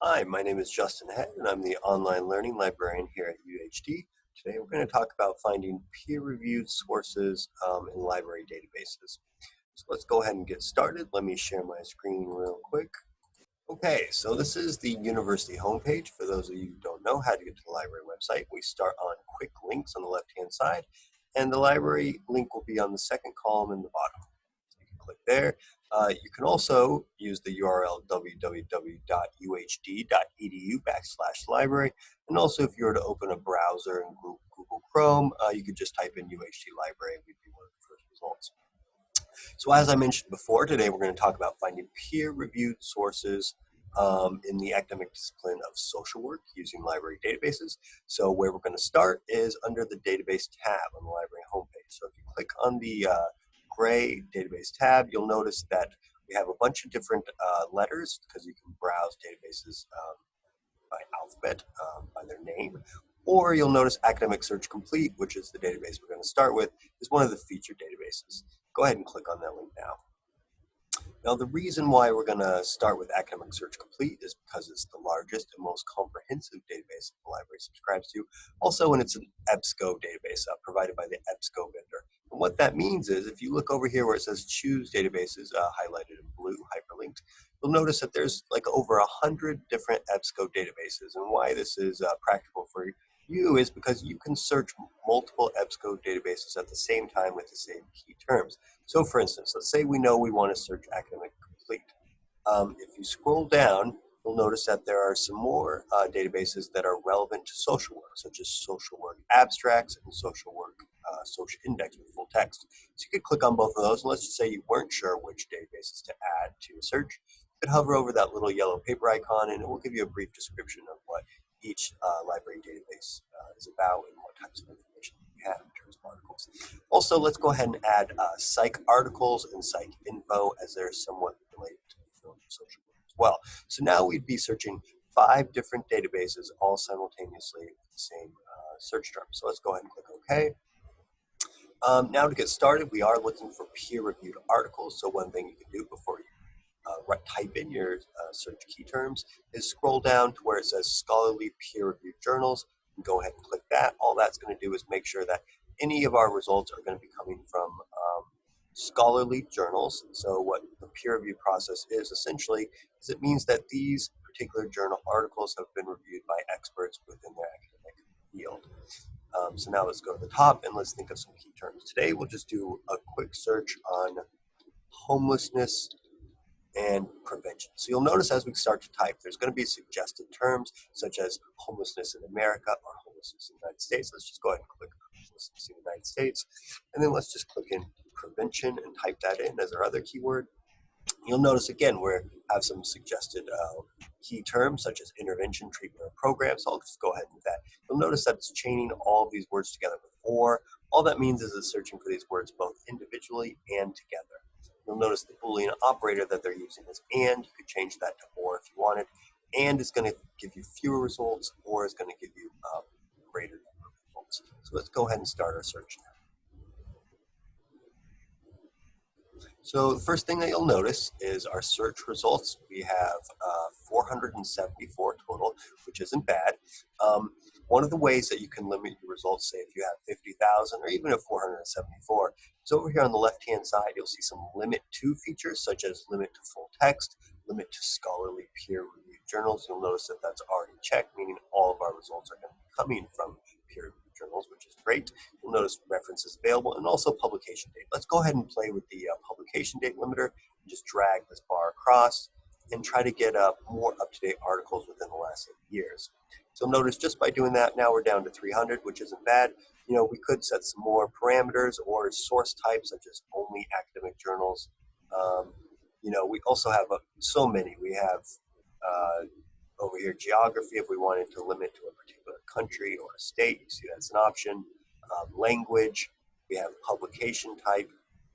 Hi, my name is Justin Head, and I'm the online learning librarian here at UHD. Today we're going to talk about finding peer-reviewed sources um, in library databases. So let's go ahead and get started. Let me share my screen real quick. Okay, so this is the university homepage. For those of you who don't know how to get to the library website, we start on quick links on the left-hand side, and the library link will be on the second column in the bottom. So you can click there. Uh, you can also use the URL www.uhd.edu backslash library. And also if you were to open a browser in Google Chrome, uh, you could just type in UHD library and we'd be one of the first results. So as I mentioned before, today we're going to talk about finding peer-reviewed sources um, in the academic discipline of social work using library databases. So where we're going to start is under the database tab on the library homepage. So if you click on the uh, gray database tab, you'll notice that we have a bunch of different uh, letters because you can browse databases um, by alphabet, um, by their name. Or you'll notice Academic Search Complete, which is the database we're going to start with, is one of the featured databases. Go ahead and click on that link now. Now the reason why we're going to start with Academic Search Complete is because it's the largest and most comprehensive database the library subscribes to. Also, and it's an EBSCO database uh, provided by the EBSCO vendor. And what that means is if you look over here where it says choose databases uh, highlighted in blue, hyperlinked, you'll notice that there's like over a hundred different EBSCO databases. And why this is uh, practical for you is because you can search multiple EBSCO databases at the same time with the same key terms. So for instance, let's say we know we want to search academic complete. Um, if you scroll down, you'll notice that there are some more uh, databases that are relevant to social work, such as social work abstracts and social work uh, social index with full text. So you could click on both of those. Let's just say you weren't sure which databases to add to your search. You could hover over that little yellow paper icon and it will give you a brief description of what each uh, library database uh, is about and what types of information you have in terms of articles. Also, let's go ahead and add uh, PsycARTICLES and psych info as they're somewhat related to social work as well. So now we'd be searching five different databases all simultaneously with the same uh, search term. So let's go ahead and click OK. Um, now to get started, we are looking for peer-reviewed articles. So one thing you can do before you uh, type in your uh, search key terms is scroll down to where it says scholarly peer-reviewed journals and go ahead and click that. All that's going to do is make sure that any of our results are going to be coming from um, scholarly journals. So what the peer review process is essentially is it means that these particular journal articles have been reviewed by experts within their academic field. Um, so now let's go to the top and let's think of some key terms. Today we'll just do a quick search on homelessness and prevention. So you'll notice as we start to type, there's going to be suggested terms such as homelessness in America or homelessness in the United States. Let's just go ahead and click homelessness in the United States. And then let's just click in prevention and type that in as our other keyword. You'll notice again where we have some suggested uh, key terms such as intervention, treatment, or program. So I'll just go ahead and do that. You'll notice that it's chaining all of these words together with or. All that means is it's searching for these words both individually and together. You'll notice the Boolean operator that they're using is and. You could change that to or if you wanted. And is going to give you fewer results, or is going to give you um, greater number of results. So let's go ahead and start our search now. So the first thing that you'll notice is our search results. We have uh, 474 total, which isn't bad. Um, one of the ways that you can limit your results, say if you have 50,000 or even a 474, is over here on the left-hand side, you'll see some limit to features such as limit to full text, limit to scholarly peer-reviewed journals. You'll notice that that's already checked, meaning all of our results are going to be coming from journals, which is great. You'll notice references available and also publication date. Let's go ahead and play with the uh, publication date limiter and just drag this bar across and try to get uh, more up-to-date articles within the last eight years. So notice just by doing that, now we're down to 300, which isn't bad. You know, we could set some more parameters or source types, such as only academic journals. Um, you know, we also have uh, so many. We have uh, over here geography if we wanted to limit to a particular country or a state. You see that's an option. Um, language. We have publication type.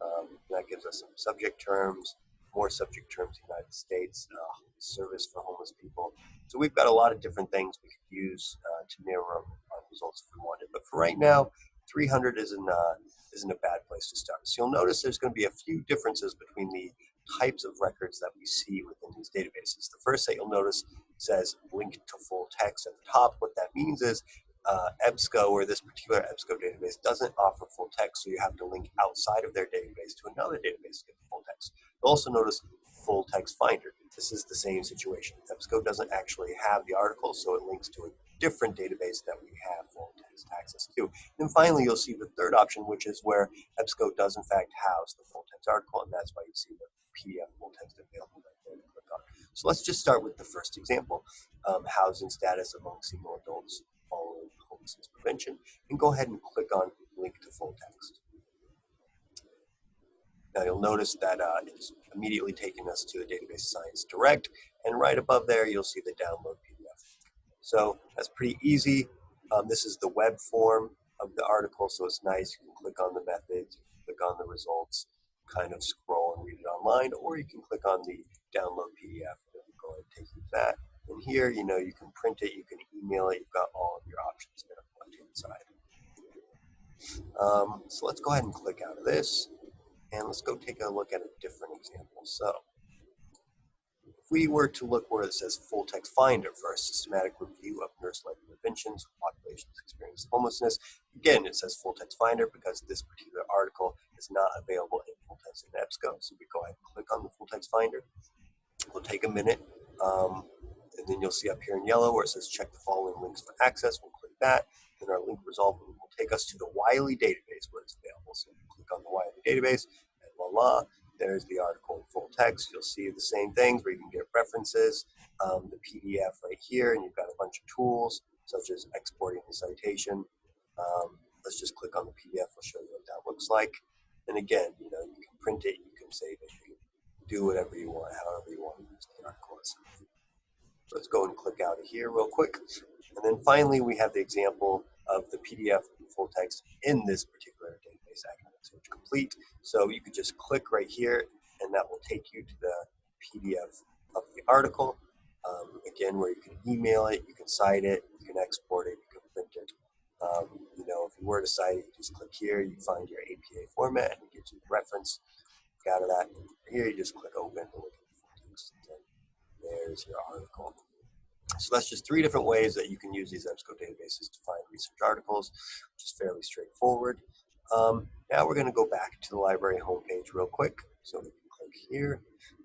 Um, that gives us some subject terms more subject terms United States, uh, service for homeless people. So we've got a lot of different things we could use uh, to narrow our results if we wanted. But for right now, 300 isn't, uh, isn't a bad place to start. So you'll notice there's going to be a few differences between the types of records that we see within these databases. The first that you'll notice says link to full text at the top. What that means is uh, EBSCO or this particular EBSCO database doesn't offer full text, so you have to link outside of their database to another database to get the full text. You'll also notice full text finder. This is the same situation. EBSCO doesn't actually have the article, so it links to a different database that we have full text access to. And finally, you'll see the third option, which is where EBSCO does in fact house the full text article, and that's why you see the PDF full text available right there to click on. So let's just start with the first example, um, housing status among single adults following homelessness prevention, and go ahead and click on link to full text. Now you'll notice that uh, it's immediately taking us to the database Science Direct, and right above there you'll see the download PDF. So that's pretty easy. Um, this is the web form of the article, so it's nice. You can click on the methods, click on the results, kind of scroll and read it online, or you can click on the download PDF and go ahead and take you that. And here, you know, you can print it, you can email it, you've got all of your options there on the left-hand side. Um, so let's go ahead and click out of this, and let's go take a look at a different example. So if we were to look where it says full text finder for a systematic review of nurse-led interventions, populations experiencing homelessness, again, it says full text finder because this particular article is not available in full text in EBSCO. So we go ahead and click on the full text finder. We'll take a minute. Um, and then you'll see up here in yellow where it says check the following links for access. We'll click that. Then our link resolve will take us to the Wiley database where it's available. So click on the Wiley database and voila, there's the article in full text. You'll see the same things where you can get references, um, the PDF right here, and you've got a bunch of tools such as exporting the citation. Um, let's just click on the PDF. I'll show you what that looks like. And again, you know, you can print it, you can save it, you can do whatever you want, however you want to use the article. Let's go and click out of here real quick. And then finally, we have the example of the PDF full text in this particular database, Academic Search Complete. So you could just click right here, and that will take you to the PDF of the article. Um, again, where you can email it, you can cite it, you can export it, you can print it. Um, you know, if you were to cite it, you just click here, you find your APA format, and it gives you reference. Out of that, here you just click open and look at there's your article. So that's just three different ways that you can use these EBSCO databases to find research articles, which is fairly straightforward. Um, now we're going to go back to the library homepage real quick. So we can click here,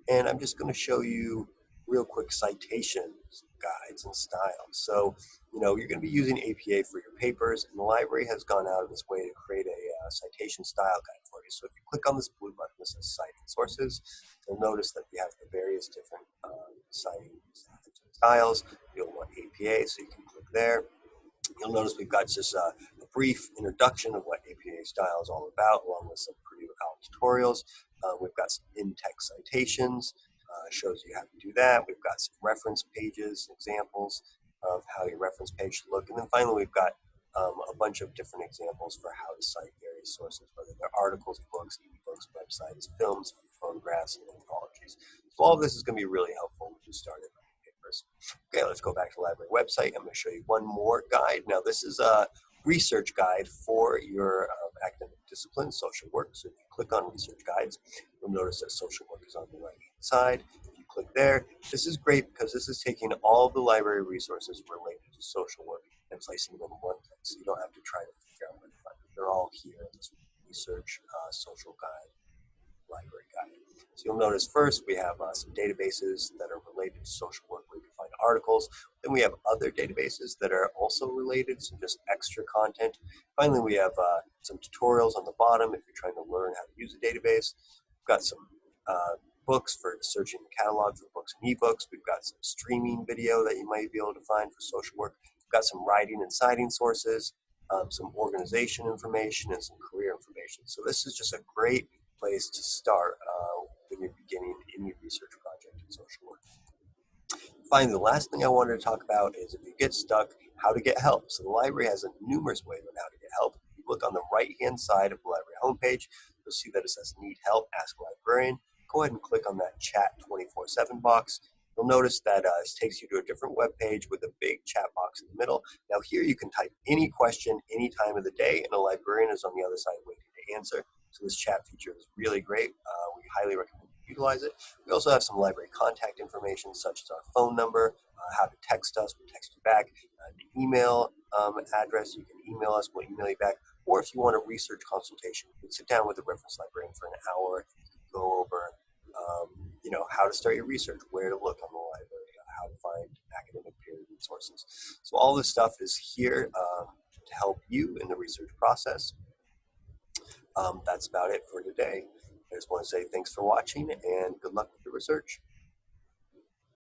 and I'm just going to show you real quick citations, guides, and styles. So, you know, you're going to be using APA for your papers, and the library has gone out of its way to create a uh, citation style guide for you. So if you click on this blue button that says Citing Sources, you'll notice that we have the various different uh, citing styles. You'll want APA, so you can click there. You'll notice we've got just a, a brief introduction of what APA style is all about, along with some pretty out tutorials. Uh, we've got some in-text citations, uh, shows you how to do that. We've got some reference pages, examples of how your reference page should look. And then finally, we've got um, a bunch of different examples for how to cite various sources, whether they're articles, books, ebooks, websites, films, photographs, and anthologies. So all of this is going to be really helpful when you start it. Okay, let's go back to the library website. I'm going to show you one more guide. Now, this is a research guide for your um, academic discipline, social work. So if you click on research guides, you'll notice that social work is on the right side. If you click there, this is great because this is taking all the library resources related to social work and placing them in one place. So you don't have to try to figure out where to find them. They're all here in this research uh, social guide library guide. So you'll notice first we have uh, some databases that are related to social work where you can find articles. Then we have other databases that are also related, so just extra content. Finally, we have uh, some tutorials on the bottom if you're trying to learn how to use a database. We've got some uh, books for searching the catalog for books and ebooks. We've got some streaming video that you might be able to find for social work. We've got some writing and citing sources, um, some organization information, and some career information. So this is just a great place to start uh, when you're beginning any research project in social work. Finally, the last thing I wanted to talk about is if you get stuck, how to get help. So the library has a numerous ways on how to get help. If you look on the right-hand side of the library homepage, you'll see that it says Need Help, Ask a Librarian. Go ahead and click on that Chat 24-7 box. You'll notice that uh, this takes you to a different web page with a big chat box in the middle. Now here you can type any question any time of the day and a librarian is on the other side waiting to answer. So this chat feature is really great. Uh, we highly recommend you utilize it. We also have some library contact information such as our phone number, uh, how to text us, we'll text you back. Uh, the email um, address, you can email us, we'll email you back. Or if you want a research consultation, you can sit down with a reference librarian for an hour, go over, um, you know, how to start your research, where to look on the library, how to find academic peer-reviewed sources. So all this stuff is here um, to help you in the research process. Um, that's about it for today. I just want to say thanks for watching and good luck with your research.